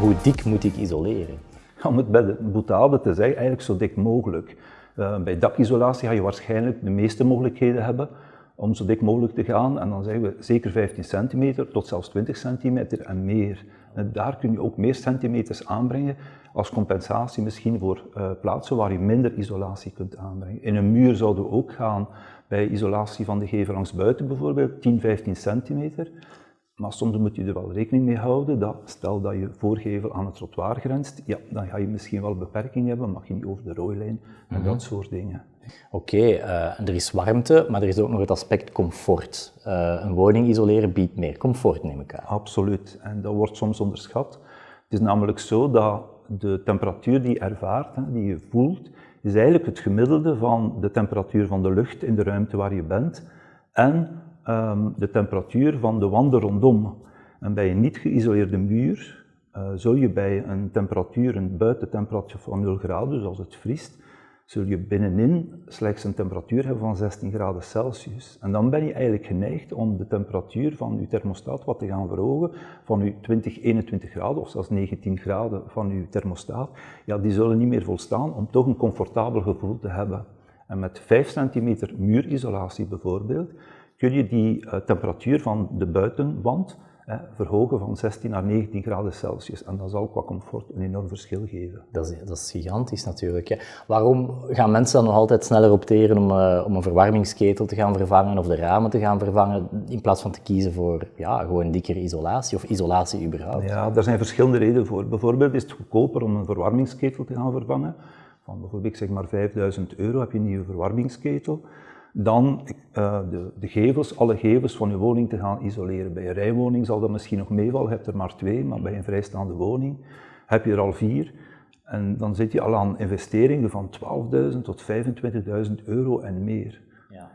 hoe dik moet ik isoleren? Om het bij de boetade te zeggen, eigenlijk zo dik mogelijk. Uh, bij dakisolatie ga je waarschijnlijk de meeste mogelijkheden hebben om zo dik mogelijk te gaan. En dan zeggen we zeker 15 centimeter tot zelfs 20 centimeter en meer. Daar kun je ook meer centimeters aanbrengen als compensatie misschien voor uh, plaatsen waar je minder isolatie kunt aanbrengen. In een muur zouden we ook gaan bij isolatie van de gevel langs buiten bijvoorbeeld 10, 15 centimeter. Maar soms moet je er wel rekening mee houden dat stel dat je voorgevel aan het trottoir grenst, ja, dan ga je misschien wel beperking hebben, mag je niet over de rooilijn en mhm. dat soort dingen. Oké, eh, er is warmte, maar er is ook nog het aspect comfort. Uh, een woning isoleren biedt meer comfort, neem ik aan. Absoluut, en dat wordt soms onderschat. Het is namelijk zo dat de temperatuur die je ervaart, die je voelt, is eigenlijk het gemiddelde van de temperatuur van de lucht in de ruimte waar je bent en Ehm, de temperatuur van de wanden rondom. En bij een niet geïsoleerde muur uh, zul je bij een temperatuur, een buitentemperatuur van 0 graden, dus als het vriest, zul je binnenin slechts een temperatuur hebben van 16 graden Celsius. En dan ben je eigenlijk geneigd om de temperatuur van je thermostaat wat te gaan verhogen, van je 20, 21 graden of zelfs 19 graden van je thermostaat. Ja, die zullen niet meer volstaan om toch een comfortabel gevoel te hebben. En met 5 centimeter muurisolatie bijvoorbeeld, kun je die uh, temperatuur van de buitenwand hè, verhogen van 16 naar 19 graden Celsius. En dat zal qua comfort een enorm verschil geven. Dat is, dat is gigantisch natuurlijk. Hè. Waarom gaan mensen dan nog altijd sneller opteren om, uh, om een verwarmingsketel te gaan vervangen of de ramen te gaan vervangen, in plaats van te kiezen voor ja, gewoon dikkere isolatie of isolatie überhaupt? Ja, daar zijn verschillende redenen voor. Bijvoorbeeld is het goedkoper om een verwarmingsketel te gaan vervangen. Van bijvoorbeeld zeg maar 5000 euro heb je een nieuwe verwarmingsketel dan uh, de, de, gevels, alle gevels van je woning te gaan isoleren. Bij een rijwoning zal dat misschien nog meevallen, je hebt er maar twee, maar bij een vrijstaande woning heb je er al vier. En dan zit je al aan investeringen van 12.000 tot 25.000 euro en meer. Ja.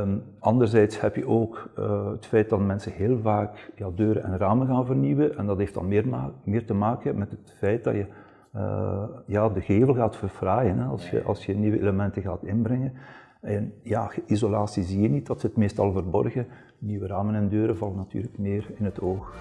Um, anderzijds heb je ook uh, het feit dat mensen heel vaak ja, deuren en ramen gaan vernieuwen. En dat heeft dan meer, meer te maken met het feit dat je uh, ja, de gevel gaat verfraaien hè, als, je, als je nieuwe elementen gaat inbrengen. En ja, isolatie zie je niet, dat zit meestal verborgen. Nieuwe ramen en deuren vallen natuurlijk meer in het oog.